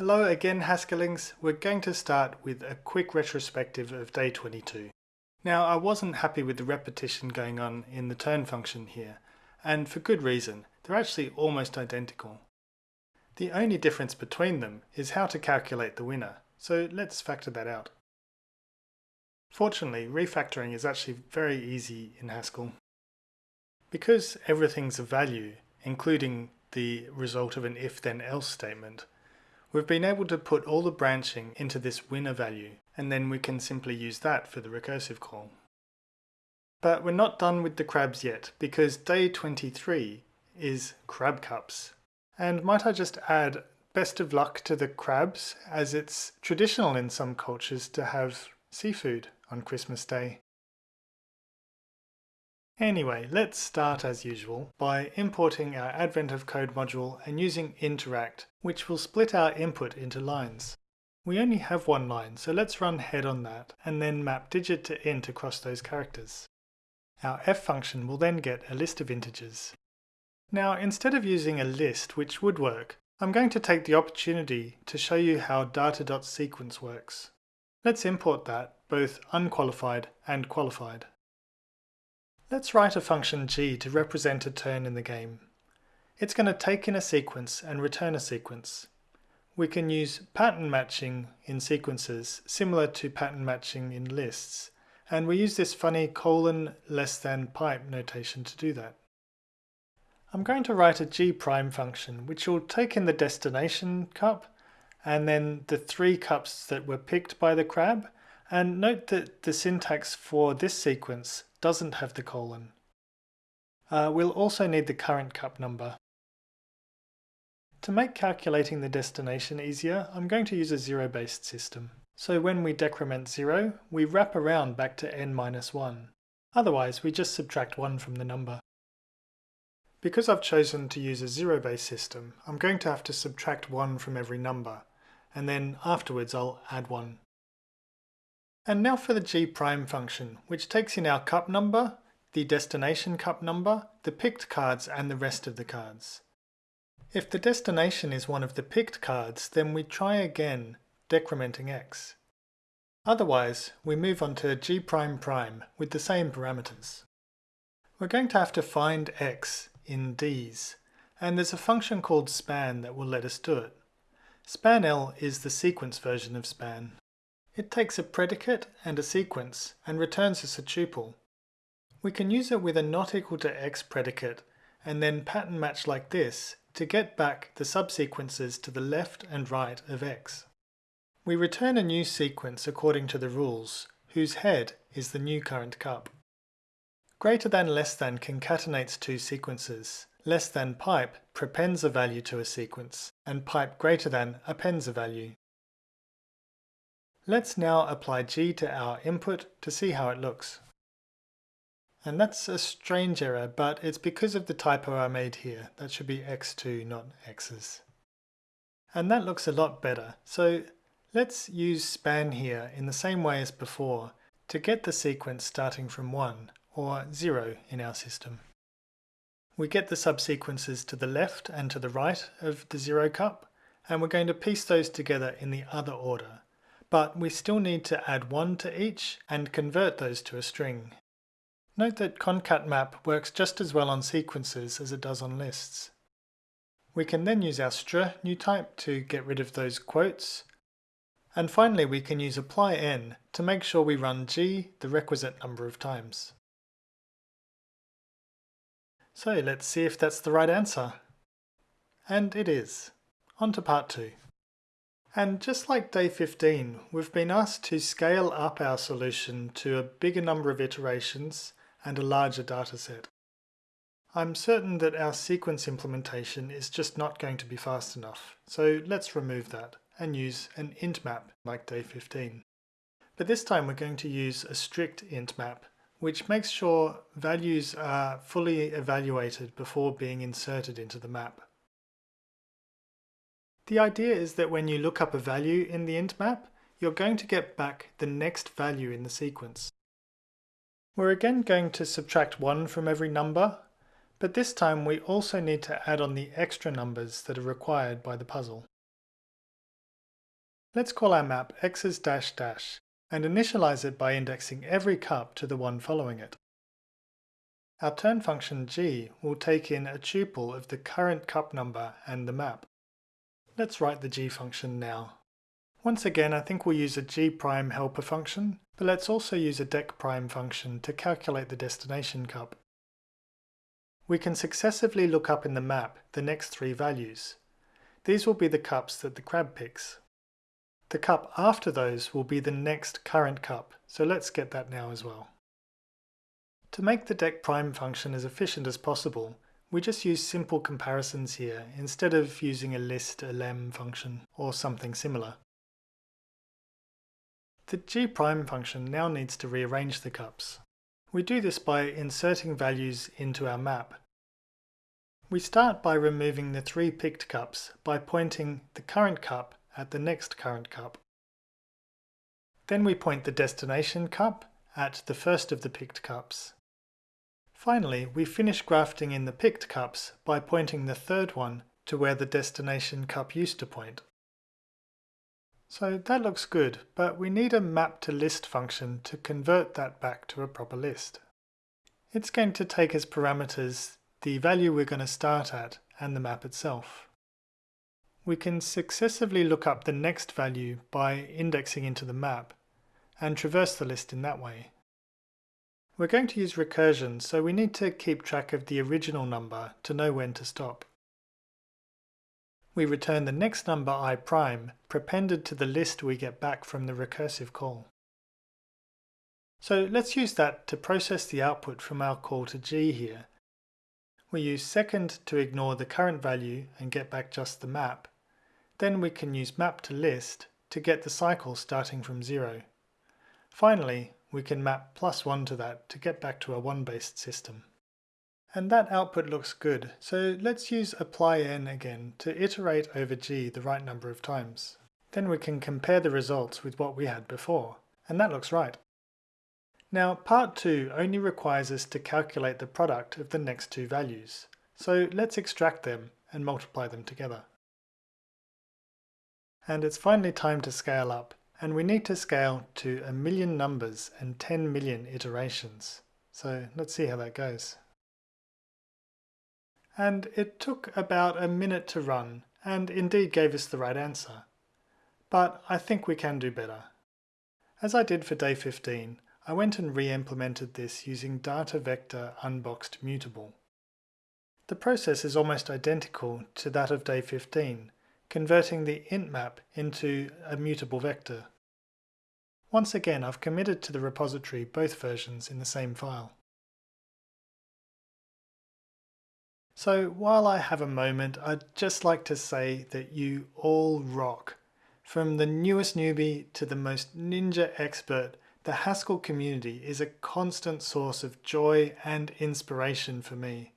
Hello again Haskellings, we're going to start with a quick retrospective of day 22. Now I wasn't happy with the repetition going on in the turn function here, and for good reason, they're actually almost identical. The only difference between them is how to calculate the winner, so let's factor that out. Fortunately, refactoring is actually very easy in Haskell. Because everything's a value, including the result of an if-then-else statement, We've been able to put all the branching into this winner value, and then we can simply use that for the recursive call. But we're not done with the crabs yet, because day 23 is crab cups. And might I just add best of luck to the crabs, as it's traditional in some cultures to have seafood on Christmas Day. Anyway, let's start as usual by importing our Advent of Code module and using interact, which will split our input into lines. We only have one line, so let's run head on that and then map digit to int across those characters. Our f function will then get a list of integers. Now, instead of using a list, which would work, I'm going to take the opportunity to show you how data.sequence works. Let's import that, both unqualified and qualified. Let's write a function g to represent a turn in the game. It's going to take in a sequence and return a sequence. We can use pattern matching in sequences, similar to pattern matching in lists, and we use this funny colon less than pipe notation to do that. I'm going to write a g prime function which will take in the destination cup and then the three cups that were picked by the crab and note that the syntax for this sequence doesn't have the colon. Uh, we'll also need the current cup number. To make calculating the destination easier, I'm going to use a zero-based system. So when we decrement 0, we wrap around back to n minus 1. Otherwise, we just subtract 1 from the number. Because I've chosen to use a zero-based system, I'm going to have to subtract 1 from every number, and then afterwards I'll add 1. And now for the g prime function, which takes in our cup number, the destination cup number, the picked cards and the rest of the cards. If the destination is one of the picked cards, then we try again, decrementing x. Otherwise, we move on to g prime prime with the same parameters. We're going to have to find x in d's, and there's a function called span that will let us do it. spanl is the sequence version of span. It takes a predicate and a sequence and returns us a tuple. We can use it with a not equal to x predicate and then pattern match like this to get back the subsequences to the left and right of x. We return a new sequence according to the rules, whose head is the new current cup. Greater than less than concatenates two sequences. Less than pipe prepends a value to a sequence, and pipe greater than appends a value. Let's now apply G to our input to see how it looks. And that's a strange error, but it's because of the typo I made here. That should be x2, not x's. And that looks a lot better. So let's use span here in the same way as before to get the sequence starting from 1, or 0 in our system. We get the subsequences to the left and to the right of the 0 cup, and we're going to piece those together in the other order but we still need to add one to each and convert those to a string. Note that concatmap works just as well on sequences as it does on lists. We can then use our str new type to get rid of those quotes. And finally we can use apply n to make sure we run g the requisite number of times. So let's see if that's the right answer. And it is. On to part 2. And just like day 15, we've been asked to scale up our solution to a bigger number of iterations and a larger dataset. I'm certain that our sequence implementation is just not going to be fast enough, so let's remove that and use an int map like day 15. But this time we're going to use a strict int map, which makes sure values are fully evaluated before being inserted into the map. The idea is that when you look up a value in the int map, you're going to get back the next value in the sequence. We're again going to subtract 1 from every number, but this time we also need to add on the extra numbers that are required by the puzzle. Let's call our map x's dash dash and initialize it by indexing every cup to the one following it. Our turn function g will take in a tuple of the current cup number and the map. Let's write the g function now. Once again, I think we'll use a g prime helper function, but let's also use a dec prime function to calculate the destination cup. We can successively look up in the map the next three values. These will be the cups that the crab picks. The cup after those will be the next current cup, so let's get that now as well. To make the dec prime function as efficient as possible, we just use simple comparisons here instead of using a list elem function or something similar. The g prime function now needs to rearrange the cups. We do this by inserting values into our map. We start by removing the three picked cups by pointing the current cup at the next current cup. Then we point the destination cup at the first of the picked cups. Finally, we finish grafting in the picked cups by pointing the third one to where the destination cup used to point. So that looks good, but we need a map to list function to convert that back to a proper list. It's going to take as parameters the value we're going to start at and the map itself we can successively look up the next value by indexing into the map and traverse the list in that way. We're going to use recursion, so we need to keep track of the original number to know when to stop. We return the next number i prime prepended to the list we get back from the recursive call. So let's use that to process the output from our call to g here. We use second to ignore the current value and get back just the map, then we can use map to list to get the cycle starting from zero. Finally, we can map plus one to that to get back to a one-based system. And that output looks good, so let's use apply n again to iterate over g the right number of times. Then we can compare the results with what we had before, and that looks right. Now part 2 only requires us to calculate the product of the next two values, so let's extract them and multiply them together. And it's finally time to scale up, and we need to scale to a million numbers and 10 million iterations. So let's see how that goes. And it took about a minute to run, and indeed gave us the right answer. But I think we can do better. As I did for day 15, I went and re-implemented this using data vector unboxed mutable. The process is almost identical to that of day 15, converting the int map into a mutable vector. Once again, I've committed to the repository both versions in the same file. So while I have a moment, I'd just like to say that you all rock. From the newest newbie to the most ninja expert, the Haskell community is a constant source of joy and inspiration for me.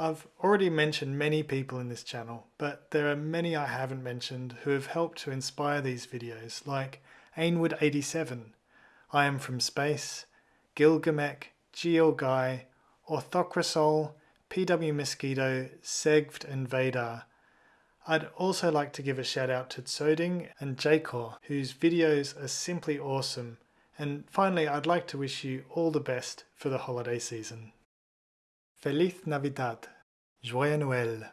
I've already mentioned many people in this channel, but there are many I haven't mentioned who have helped to inspire these videos, like Ainwood87, I Am From Space, Gilgamesh, GeoGuy, Orthocrasol, PW Mosquito, Segved and Vadar. I'd also like to give a shout out to Tsoding and Jacor, whose videos are simply awesome. And finally, I'd like to wish you all the best for the holiday season. Feliz Navidad, Joyeux Noël,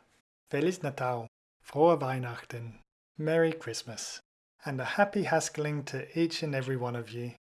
Feliz Natal, Frohe Weihnachten, Merry Christmas, and a happy Haskelling to each and every one of you.